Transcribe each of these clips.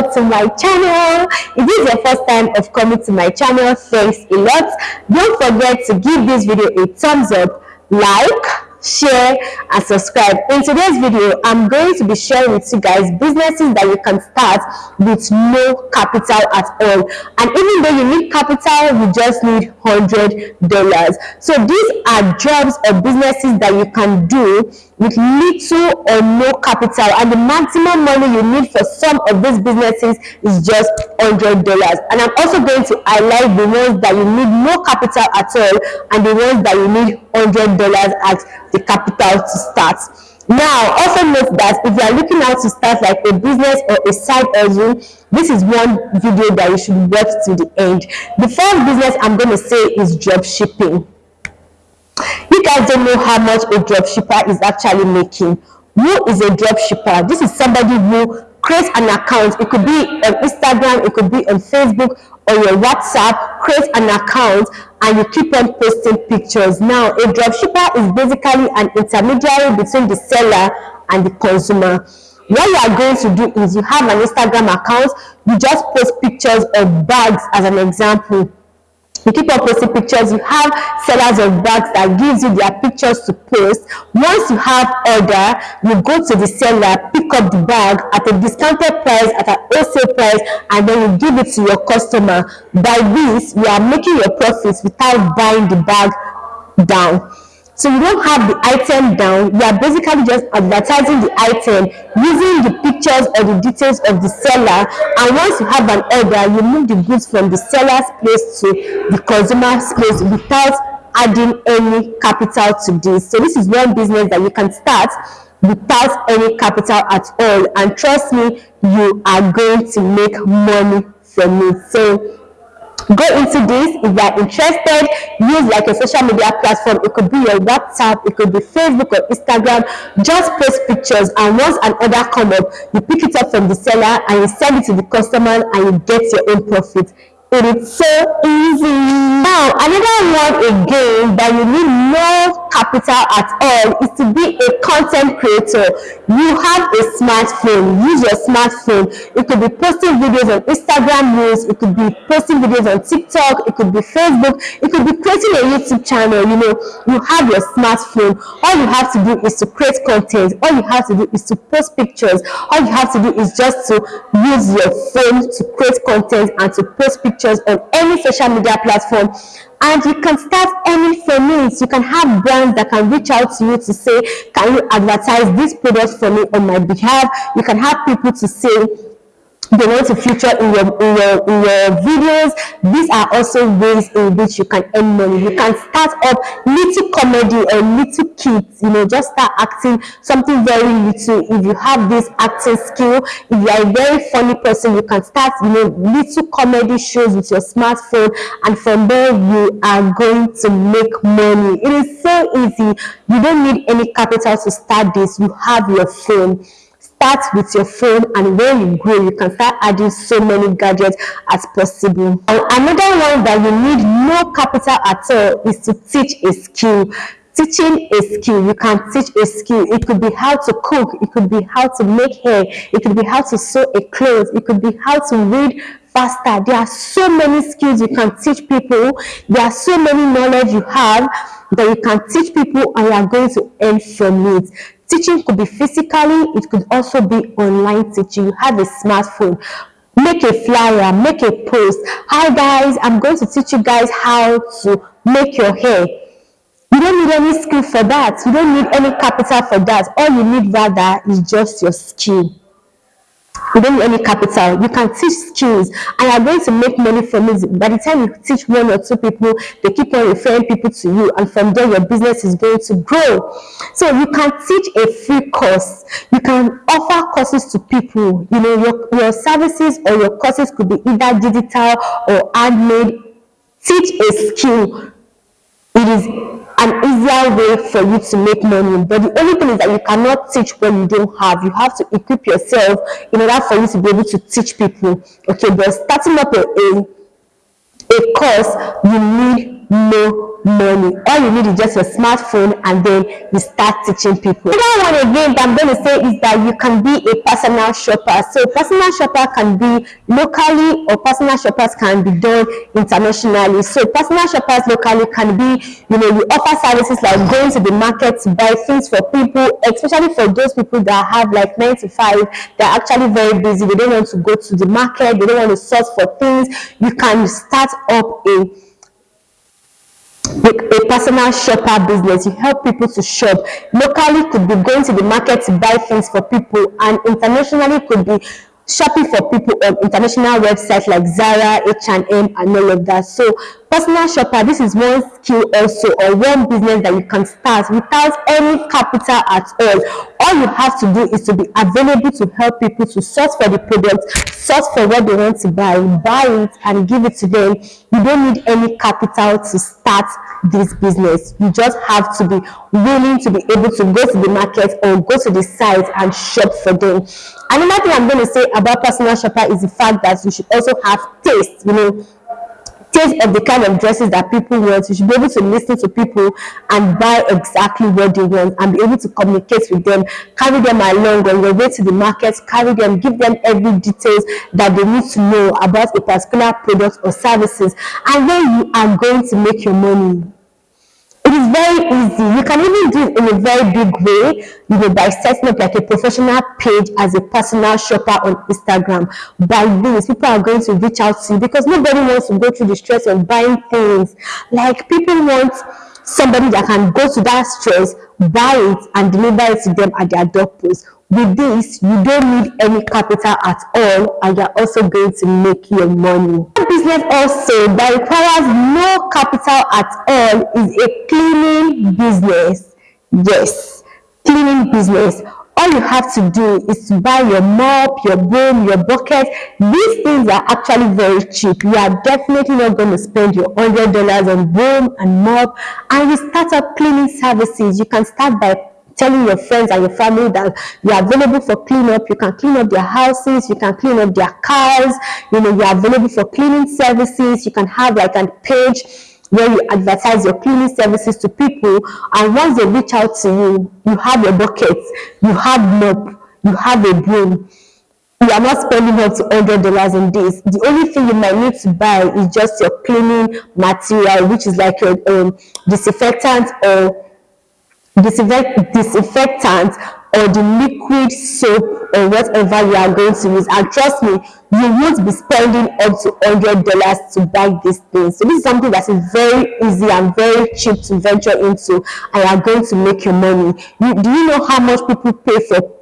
to my channel. If this is your first time of coming to my channel, thanks a lot. Don't forget to give this video a thumbs up, like, share and subscribe in today's video i'm going to be sharing with you guys businesses that you can start with no capital at all and even though you need capital you just need hundred dollars so these are jobs or businesses that you can do with little or no capital and the maximum money you need for some of these businesses is just hundred dollars and i'm also going to highlight the ones that you need no capital at all and the ones that you need hundred dollars at the capital to start. Now, also note that if you are looking out to start like a business or a side hustle, this is one video that you should watch to the end. The first business I'm going to say is drop shipping. You guys don't know how much a drop shipper is actually making. Who is a drop shipper? This is somebody who creates an account. It could be on Instagram, it could be on Facebook or your WhatsApp, create an account and you keep on posting pictures. Now, a dropshipper is basically an intermediary between the seller and the consumer. What you are going to do is you have an Instagram account, you just post pictures of bags as an example you keep on posting pictures you have sellers of bags that gives you their pictures to post. Once you have order you go to the seller pick up the bag at a discounted price at an wholesale price and then you give it to your customer. By this you are making your profits without buying the bag down so you don't have the item down, you are basically just advertising the item using the pictures or the details of the seller and once you have an order, you move the goods from the seller's place to the consumer's place without adding any capital to this. So this is one business that you can start without any capital at all and trust me, you are going to make money from it. So go into this. If you are interested use like a social media platform. It could be your whatsapp it could be facebook or instagram. Just post pictures and once an order come up you pick it up from the seller and you send it to the customer and you get your own profit it is so easy. Now another one again that you need no capital at all is to be a content creator. You have a smartphone. Use your smartphone. It could be posting videos on instagram reels. It could be posting videos on tiktok. It could be facebook. It could be creating a youtube channel. You know you have your smartphone. All you have to do is to create content. All you have to do is to post pictures. All you have to do is just to use your phone to create content and to post pictures pictures on any social media platform. And you can start any from it you can have brands that can reach out to you to say can you advertise this product for me on my behalf? You can have people to say they want to feature in your, in your in your videos. These are also ways in which you can earn money. You can start up little comedy or little kits you know just start acting something very little. If you have this acting skill if you are a very funny person you can start you know little comedy shows with your smartphone. And from there you are going to make money. It is so easy. You don't need any capital to start this. You have your phone start with your phone and when you grow you can start adding so many gadgets as possible. And another one that you need no capital at all is to teach a skill. Teaching a skill you can teach a skill. It could be how to cook it could be how to make hair it could be how to sew a clothes it could be how to read faster. There are so many skills you can teach people. There are so many knowledge you have that you can teach people and you are going to earn from it Teaching could be physically, it could also be online teaching. You have a smartphone. Make a flyer, make a post. Hi guys, I'm going to teach you guys how to make your hair. You don't need any skill for that. You don't need any capital for that. All you need rather is just your skill you don't need any capital. You can teach skills. And you're going to make money from it. By the time you teach one or two people they keep on referring people to you. And from there your business is going to grow. So you can teach a free course. You can offer courses to people. You know your, your services or your courses could be either digital or handmade. Teach a skill it is an easier way for you to make money but the only thing is that you cannot teach what you don't have. You have to equip yourself in order for you to be able to teach people. Okay but starting up a, a, a course you need no money. All you need is just your smartphone and then you start teaching people. Another one again that I'm going to say is that you can be a personal shopper. So personal shopper can be locally or personal shoppers can be done internationally. So personal shoppers locally can be, you know, you offer services like going to the market to buy things for people, especially for those people that have like 9 to 5, they're actually very busy. They don't want to go to the market. They don't want to source for things. You can start up a a personal shopper business. You help people to shop. Locally could be going to the market to buy things for people and internationally could be shopping for people on international websites like Zara, H&M and all of that. So personal shopper, this is one skill also or one business that you can start without any capital at all. All you have to do is to be available to help people to source for the product, source for what they want to buy, buy it and give it to them. You don't need any capital to start this business. You just have to be willing to be able to go to the market or go to the site and shop for them. Another thing I'm going to say about personal shopper is the fact that you should also have taste, you know, taste of the kind of dresses that people want. You should be able to listen to people and buy exactly what they want and be able to communicate with them, carry them along on your way to the market, carry them, give them every details that they need to know about a particular product or services. And then you are going to make your money is very easy. You can even do it in a very big way, you know, by setting up like a professional page as a personal shopper on Instagram. By this, people are going to reach out to you because nobody wants to go through the stress of buying things. Like people want somebody that can go to that stress, buy it, and deliver it to them at their doorpost. With this, you don't need any capital at all, and you're also going to make your money. Business also that requires no capital at all is a cleaning business. Yes, cleaning business all you have to do is to buy your mop, your broom, your bucket. These things are actually very cheap. You are definitely not going to spend your $100 on broom and mop. And you start up cleaning services. You can start by telling your friends and your family that you are available for cleanup. You can clean up their houses, you can clean up their cars, you know, you are available for cleaning services. You can have like a page where you advertise your cleaning services to people and once they reach out to you, you have your buckets, you have mop, you have a broom. You are not spending up to $100 in this. The only thing you might need to buy is just your cleaning material, which is like your um, disinfectant or disinfectant or the liquid soap or whatever you are going to use. And trust me you won't be spending up to $100 to buy this thing. So this is something that is very easy and very cheap to venture into. And you are going to make your money. You, do you know how much people pay for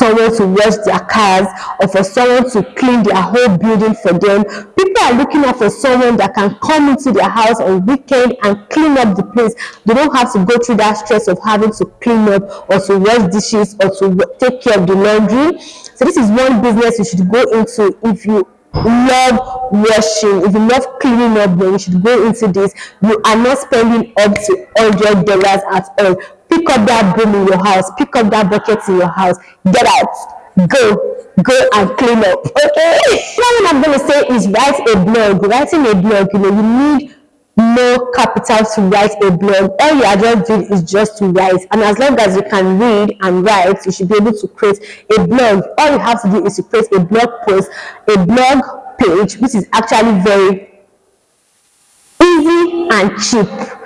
someone to wash their cars or for someone to clean their whole building for them. People are looking out for someone that can come into their house on weekend and clean up the place. They don't have to go through that stress of having to clean up or to wash dishes or to take care of the laundry. So this is one business you should go into if you love washing if you love cleaning up then you should go into this you are not spending up to hundred dollars at all pick up that broom in your house. Pick up that bucket in your house. Get out. Go. Go and clean up. Okay. Now what i'm to say is write a blog. Writing a blog you know you need no capital to write a blog. All you are just doing is just to write. And as long as you can read and write you should be able to create a blog. All you have to do is to create a blog post a blog page which is actually very easy and cheap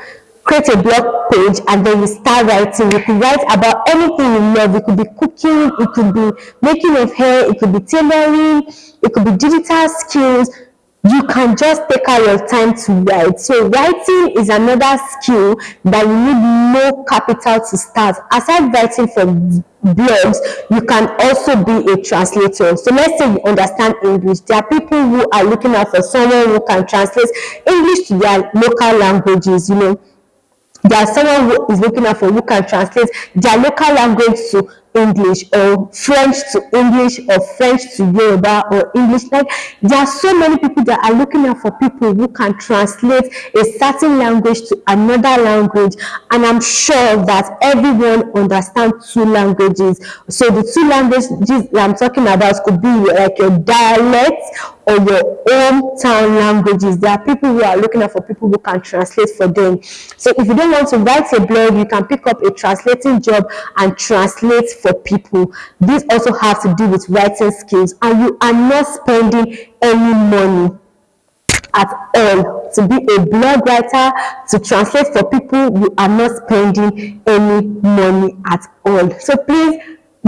create a blog page and then you start writing. You could write about anything you love. It could be cooking it could be making of hair it could be tailoring it could be digital skills. You can just take out your time to write. So writing is another skill that you need no capital to start. Aside writing for blogs you can also be a translator. So let's say you understand english. There are people who are looking out for someone who can translate english to their local languages you know there's someone who is looking out for who can translate their local language to English or French to English or French to Yoruba or English. Like there are so many people that are looking out for people who can translate a certain language to another language. And I'm sure that everyone understands two languages. So the two languages I'm talking about could be like your dialect or your hometown languages. There are people who are looking for people who can translate for them. So if you don't want to write a blog, you can pick up a translating job and translate for people. This also has to do with writing skills and you are not spending any money at all to be a blog writer to translate for people you are not spending any money at all so please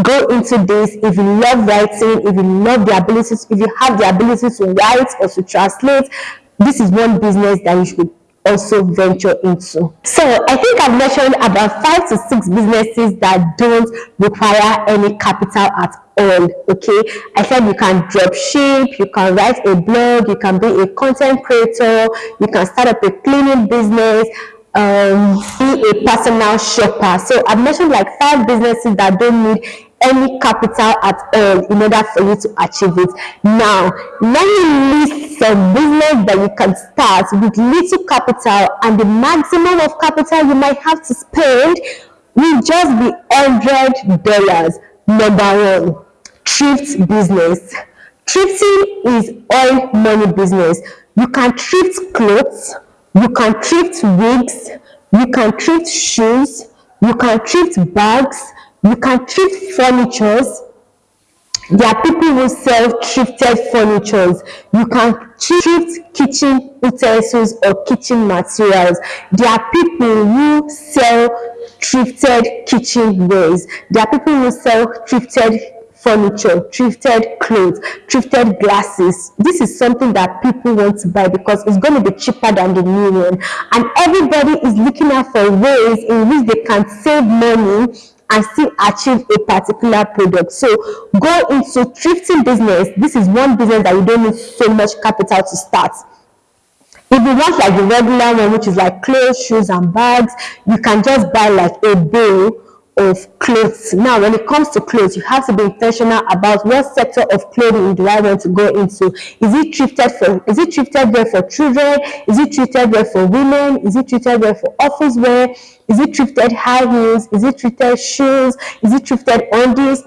go into this if you love writing if you love the abilities if you have the ability to write or to translate this is one business that you should also venture into. So I think I've mentioned about five to six businesses that don't require any capital at all. Okay, I said you can drop ship, you can write a blog, you can be a content creator, you can start up a cleaning business, um, be a personal shopper. So I've mentioned like five businesses that don't need any capital at all in order for you to achieve it. Now, let me list some business that you can start with little capital and the maximum of capital you might have to spend will just be $100. Number one, thrift business. Thrifting is all money business. You can thrift clothes, you can thrift wigs, you can thrift shoes, you can thrift bags, you can thrift furnitures. There are people who sell thrifted furnitures. You can thrift kitchen utensils or kitchen materials. There are people who sell thrifted kitchen wares. There are people who sell thrifted furniture, thrifted clothes, thrifted glasses. This is something that people want to buy because it's going to be cheaper than the new one. And everybody is looking out for ways in which they can save money and still achieve a particular product. So go into thrifting business. This is one business that you don't need so much capital to start. If you want like the regular one, which is like clothes, shoes, and bags, you can just buy like a bill of clothes. Now, when it comes to clothes, you have to be intentional about what sector of clothing do I want to go into. Is it thrifted for, is it thrifted wear for children? Is it thrifted wear for women? Is it thrifted wear for office wear? Is it thrifted high heels? Is it thrifted shoes? Is it thrifted undies?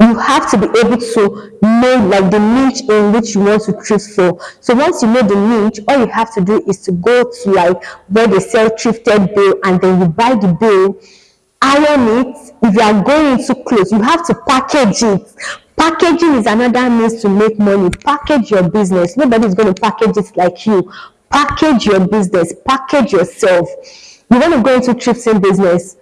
You have to be able to know like the niche in which you want to thrift for. So once you know the niche, all you have to do is to go to like where they sell thrifted bill and then you buy the bill iron it if you are going into clothes you have to package it packaging is another means to make money package your business nobody is going to package it like you package your business package yourself you want to go into thrifting business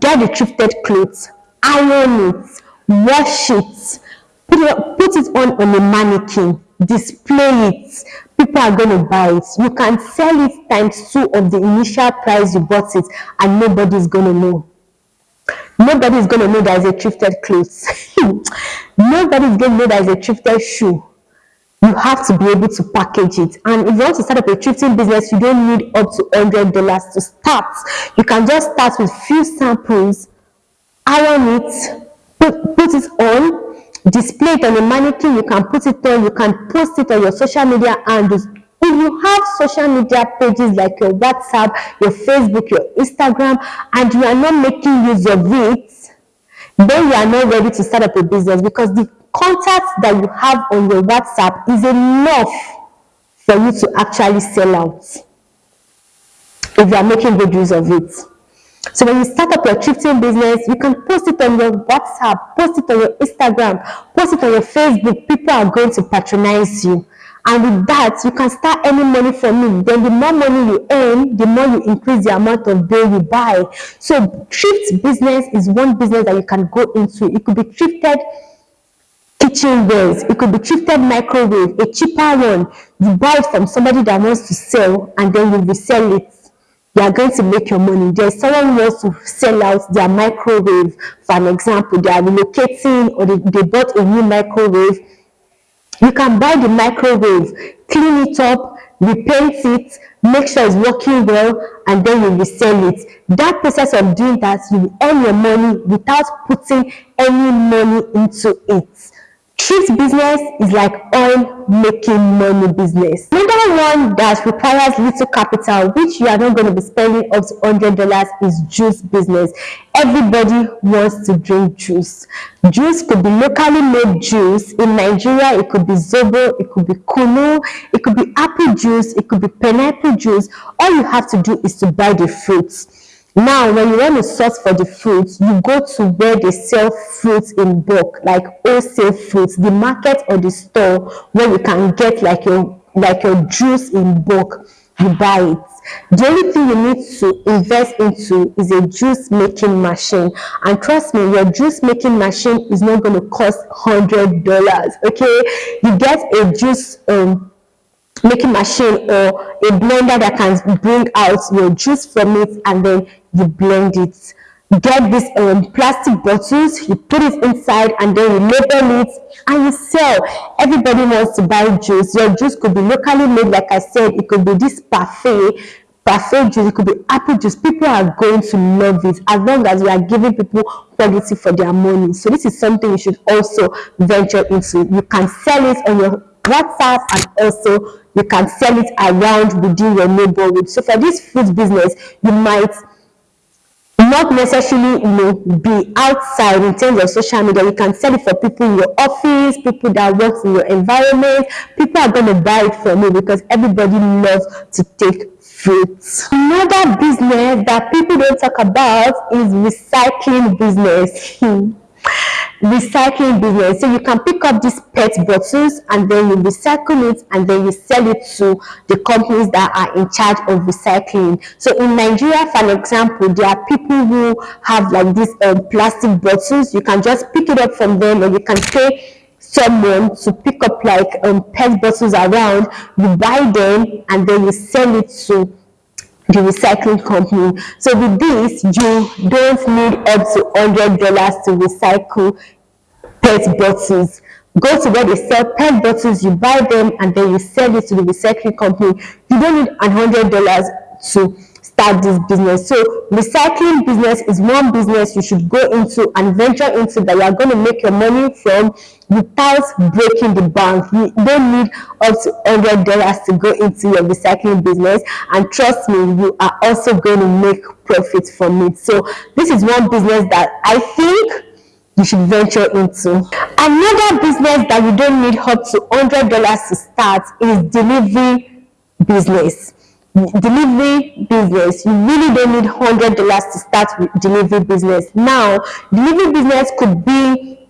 get the thrifted clothes iron it wash it put it, put it on on a mannequin display it people are going to buy it you can sell it times two of the initial price you bought it and nobody is going to know Nobody is going to know there is a thrifted clothes. Nobody is going to know there is a thrifted shoe. You have to be able to package it. And if you want to start up a thrifting business, you don't need up to $100 to start. You can just start with few samples, iron it, put, put it on, display it on a mannequin. You can put it on, you can post it on your social media and if you have social media pages like your WhatsApp, your Facebook, your Instagram, and you are not making use of it, then you are not ready to start up a business because the contacts that you have on your WhatsApp is enough for you to actually sell out if you are making good use of it. So when you start up your thrifting business, you can post it on your WhatsApp, post it on your Instagram, post it on your Facebook. People are going to patronize you. And with that, you can start earning money from it. Then the more money you earn, the more you increase the amount of bill you buy. So thrift business is one business that you can go into. It could be thrifted kitchenwares. It could be thrifted microwave, a cheaper one. You buy it from somebody that wants to sell and then you resell it. You are going to make your money. There's someone who wants to sell out their microwave. For an example, they are relocating or they, they bought a new microwave you can buy the microwave, clean it up, repaint it, make sure it's working well, and then you resell it. That process of doing that, you earn your money without putting any money into it. Thrift business is like oil making money business. Another one that requires little capital, which you are not going to be spending up to $100 is juice business. Everybody wants to drink juice. Juice could be locally made juice. In Nigeria, it could be Zobo, it could be Kunu, it could be apple juice, it could be pineapple juice. All you have to do is to buy the fruits now, when you want to source for the fruits, you go to where they sell fruits in bulk, like wholesale fruits, the market or the store where you can get like your like your juice in bulk. You buy it. The only thing you need to invest into is a juice making machine. And trust me, your juice making machine is not going to cost hundred dollars. Okay, you get a juice um making machine or a blender that can bring out your juice from it and then you blend it. Get these um, plastic bottles you put it inside and then you label it and you sell. Everybody wants to buy juice. Your juice could be locally made like i said it could be this parfait parfait juice it could be apple juice. People are going to love it as long as we are giving people quality for their money. So this is something you should also venture into. You can sell it on your whatsapp and also you can sell it around within your neighborhood. So for this food business you might not necessarily you know be outside in terms of social media. You can sell it for people in your office people that work in your environment. People are going to buy it from you because everybody loves to take fruits. Another business that people don't talk about is recycling business. Hmm recycling business. So you can pick up these PET bottles and then you recycle it and then you sell it to the companies that are in charge of recycling. So in Nigeria, for example, there are people who have like these um, plastic bottles. You can just pick it up from them or you can pay someone to pick up like um, PET bottles around. You buy them and then you sell it to the recycling company. So with this, you don't need up to $100 to recycle PET bottles. Go to where they sell PET bottles, you buy them, and then you sell it to the recycling company. You don't need $100 to start this business. So recycling business is one business you should go into and venture into that you are going to make your money from without breaking the bank. You don't need up to $100 to go into your recycling business. And trust me, you are also going to make profits from it. So this is one business that I think you should venture into. Another business that you don't need up to $100 to start is delivery business. Delivery business you really don't need hundred dollars to start with delivery business. Now delivery business could be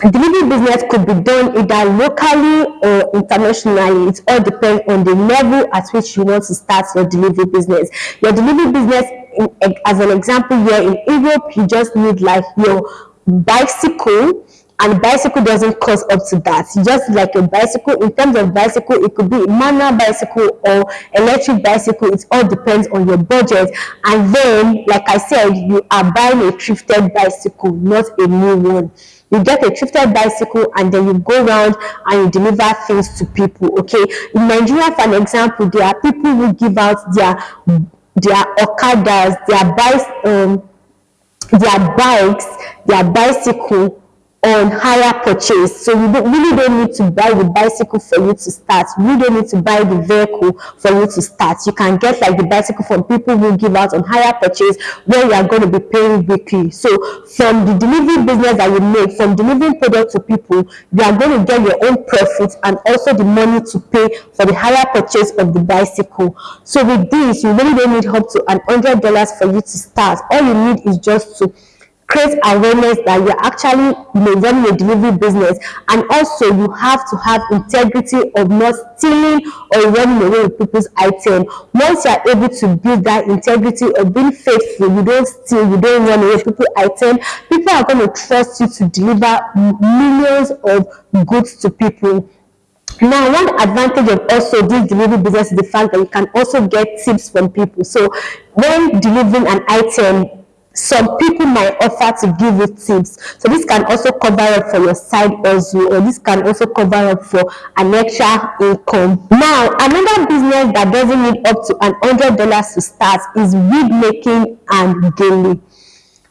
delivery business could be done either locally or internationally. It all depends on the level at which you want to start your delivery business. Your delivery business in, as an example here in europe you just need like your bicycle and bicycle doesn't cost up to that. Just like a bicycle. In terms of bicycle it could be manual bicycle or electric bicycle. It all depends on your budget. And then like i said you are buying a thrifted bicycle not a new one. You get a thrifted bicycle and then you go around and you deliver things to people okay? In nigeria for an example there are people who give out their their okadas their bikes um their bikes their bicycle on hire purchase. So you don't, really don't need to buy the bicycle for you to start. You don't need to buy the vehicle for you to start. You can get like the bicycle from people who give out on hire purchase where you are going to be paying weekly. So from the delivery business that you make, from delivering product to people, you are going to get your own profit and also the money to pay for the hire purchase of the bicycle. So with this, you really don't need up to an hundred dollars for you to start. All you need is just to create awareness that you're actually running a delivery business. And also you have to have integrity of not stealing or running away with people's item. Once you're able to build that integrity of being faithful you don't steal you don't run away with people's item people are going to trust you to deliver millions of goods to people. Now, one advantage of also this delivery business is the fact that you can also get tips from people. So, when delivering an item, some people might offer to give you tips. So this can also cover up for your side hustle or this can also cover up for an extra income. Now another business that doesn't need up to an hundred dollars to start is wig making and daily.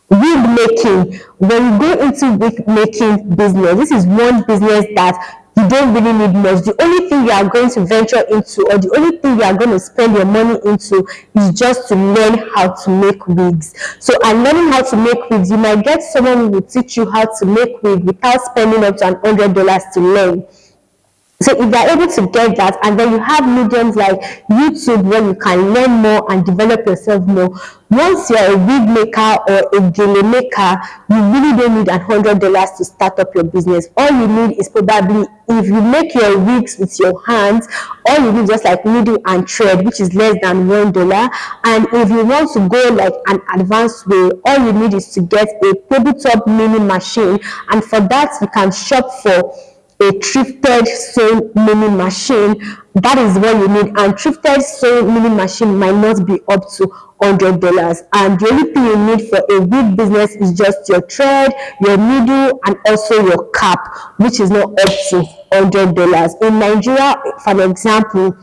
Wig making. When you go into wig making business this is one business that you don't really need much. The only thing you are going to venture into or the only thing you are going to spend your money into is just to learn how to make wigs. So and learning how to make wigs you might get someone who will teach you how to make wig without spending up to an hundred dollars to learn so if you're able to get that, and then you have mediums like YouTube where you can learn more and develop yourself more. Once you're a wig maker or a gele maker, you really don't need a hundred dollars to start up your business. All you need is probably if you make your wigs with your hands, all you need just like needle and thread, which is less than one dollar. And if you want to go like an advanced way, all you need is to get a tabletop mini machine, and for that you can shop for a thrifted sewing mini machine. That is what you need. And thrifted sewing mini machine might not be up to hundred dollars. And the only thing you need for a wig business is just your thread your needle and also your cap which is not up to hundred dollars. In nigeria for example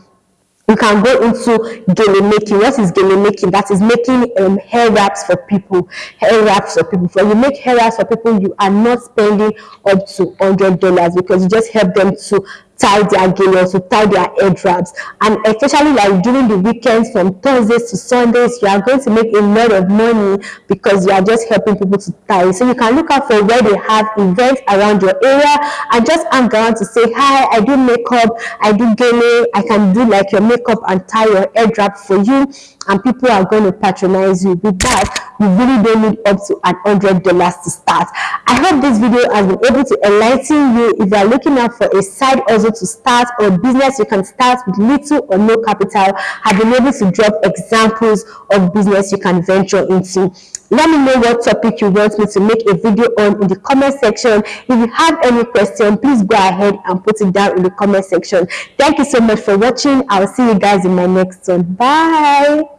you can go into gele making. What is gele making? That is making um, hair wraps for people. Hair wraps for people. When you make hair wraps for people, you are not spending up to hundred dollars because you just help them to tie their gillions, to tie their head wraps. And especially like during the weekends from Thursdays to Sundays, you are going to make a lot of money because you are just helping people to tie. So you can look out for where they have events around your area and just hang around to say, hi, I do makeup, I do gele, I can do like your makeup and tie your head wrap for you. And people are going to patronize you. With that, you really don't need up to an hundred dollars to start. I hope this video has been able to enlighten you if you are looking out for a side hustle to start or business you can start with little or no capital. I've been able to drop examples of business you can venture into. Let me know what topic you want me to make a video on in the comment section. If you have any question, please go ahead and put it down in the comment section. Thank you so much for watching. I'll see you guys in my next one. Bye.